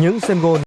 những sân gôn